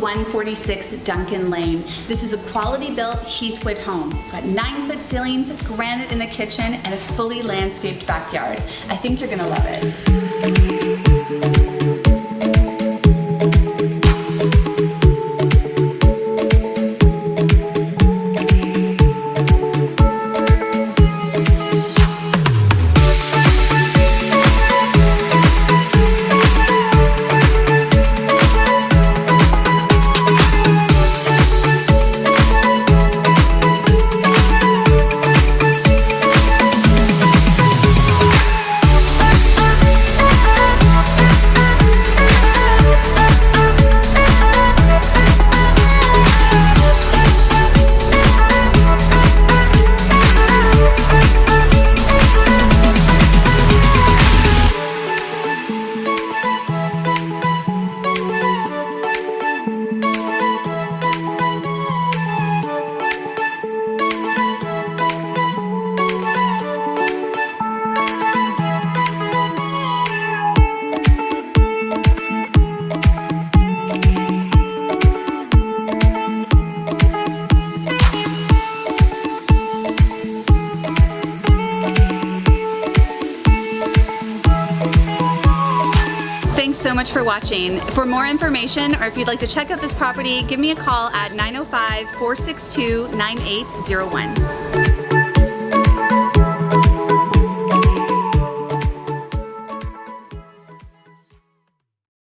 146 Duncan Lane. This is a quality built Heathwood home. Got nine foot ceilings, granite in the kitchen, and a fully landscaped backyard. I think you're gonna love it. So much for watching. For more information or if you'd like to check out this property, give me a call at 905-462-9801.